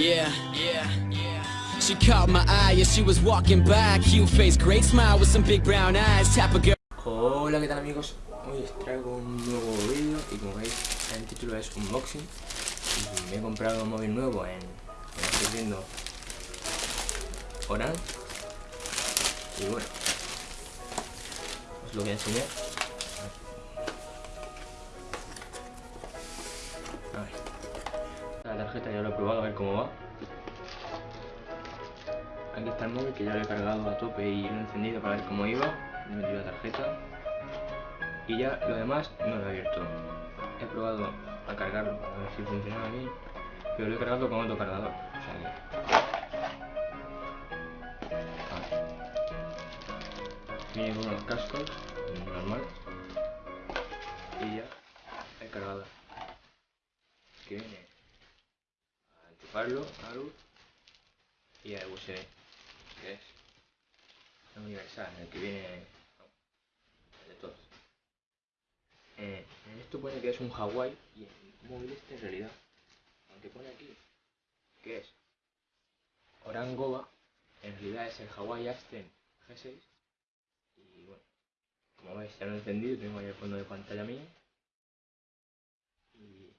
Yeah, yeah, yeah. She caught my eye as she was walking. Cute face, great smile with some big brown eyes. Girl. Hola, ¿qué tal amigos? Hoy os traigo un nuevo vídeo y como veis el título es Unboxing y me he comprado un móvil nuevo en, como estáis viendo, Orange y bueno, os lo voy a enseñar tarjeta ya lo he probado a ver cómo va. Aquí está el móvil que ya lo he cargado a tope y lo he encendido para ver cómo iba. He metido la tarjeta. Y ya lo demás no lo he abierto. He probado a cargarlo a ver si funcionaba bien pero lo he cargado con otro cargador o sea que... con unos cascos luz y a USB que es universal el que viene de todos. Eh, esto pone que es un Hawaii y el móvil este en realidad aunque pone aquí que es Orangoba en realidad es el Hawaii Aston G6 y bueno como veis ya lo he encendido tengo ahí el fondo de pantalla mío. Y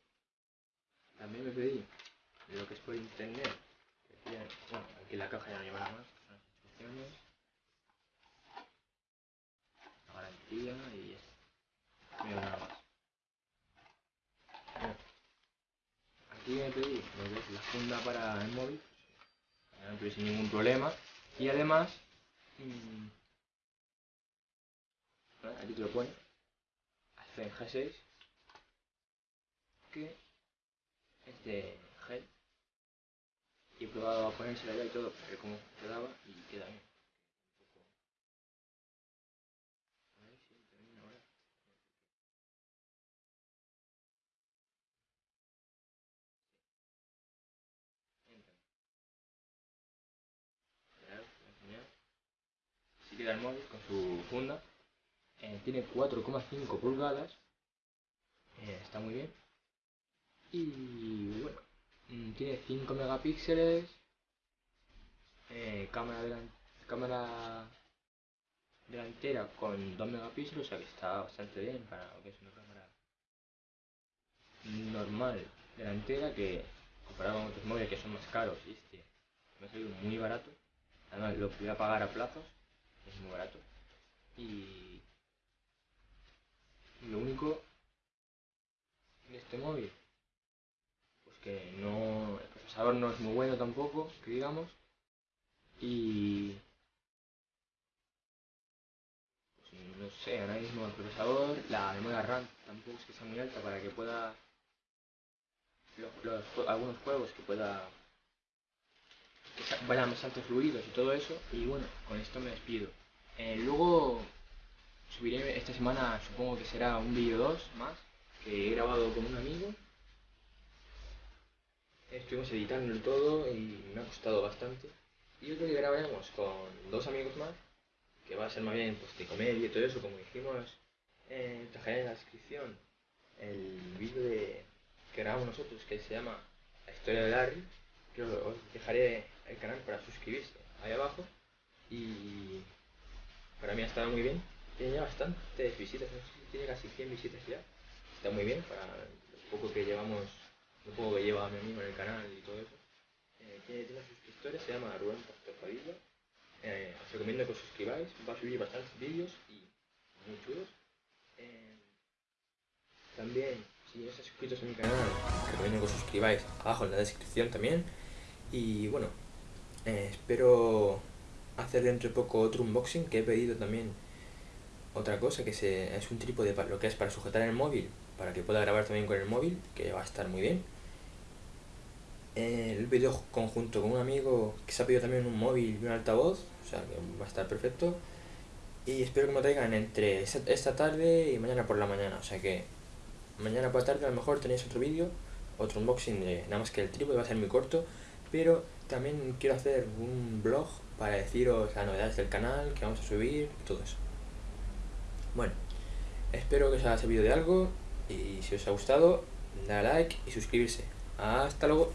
también me pedí lo que es por internet que bueno aquí la caja ya no lleva nada más las instrucciones la garantía y esto no nada más. Aquí me pedí la funda para el móvil pues, sin ningún problema. Y además mmm, aquí te lo pone en G6 que es de gel y he probado a ponérsela ya y todo para ver cómo quedaba y queda bien queda el móvil con su funda eh, tiene 4,5 pulgadas, eh, está muy bien. Y bueno, tiene 5 megapíxeles, eh, cámara, cámara delantera con 2 megapíxeles, o sea que está bastante bien para lo que es una cámara normal delantera que comparado con otros móviles que son más caros este me ha salido muy barato. Además lo voy a pagar a plazos es muy barato. Y lo único en este móvil, que no, el procesador no es muy bueno tampoco, que digamos, y pues no sé, ahora mismo el procesador, la memoria RAM tampoco es que sea muy alta para que pueda algunos juegos que pueda que vayan bastante fluidos y todo eso. Y bueno con esto me despido. Eh, luego subiré esta semana, supongo que será un vídeo 2 más, que he grabado con un amigo. Estuvimos editando el todo y me ha costado bastante. Y otro que grabaremos con dos amigos más, que va a ser más bien pues, de comedia y todo eso, como dijimos, eh, en la descripción el vídeo de, que grabamos nosotros, que se llama La historia de Larry, que os dejaré el canal para suscribirse ahí abajo. Y para mí ha estado muy bien tiene ya bastantes visitas, tiene casi 100 visitas ya. Está muy bien para lo poco que llevamos, lo poco que lleva mi amigo en el canal y todo eso. Eh, tiene, tiene suscriptores, se llama Rubén Pastor Padilla. Eh, os recomiendo que os suscribáis, va a subir bastantes vídeos y muy chulos. Eh, también, si no estáis suscritos a mi canal, os recomiendo que os suscribáis abajo en la descripción también. Y bueno, eh, espero hacer dentro de poco otro unboxing que he pedido también otra cosa que se, es un trípode para lo que es para sujetar el móvil, para que pueda grabar también con el móvil, que va a estar muy bien. El vídeo conjunto con un amigo que se ha pedido también un móvil y un altavoz, o sea que va a estar perfecto. Y espero que me traigan entre esta tarde y mañana por la mañana, o sea que mañana por la tarde a lo mejor tenéis otro vídeo, otro unboxing de nada más que el trípode, va a ser muy corto, pero también quiero hacer un blog para deciros las novedades del canal, que vamos a subir todo eso. Bueno, espero que os haya servido de algo y si os ha gustado, dale like y suscribirse. Hasta luego.